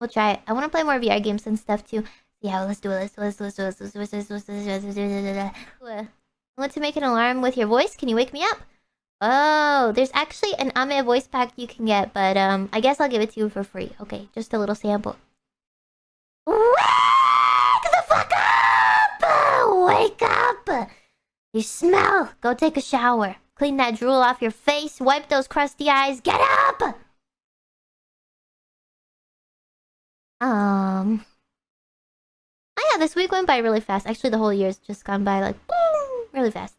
We'll try it. I want to play more VR games and stuff too. Yeah, let's do it. Let's do it. Let's do it. Let's do it. Let's do it. I want to make an alarm with your voice. Can you wake me up? Oh, there's actually an Ame voice pack you can get, but um, I guess I'll give it to you for free. Okay, just a little sample. Wake the fuck up! Wake up! You smell. Go take a shower. Clean that drool off your face. Wipe those crusty eyes. Get up! Um. Oh yeah, this week went by really fast. Actually, the whole year's just gone by like boom, really fast.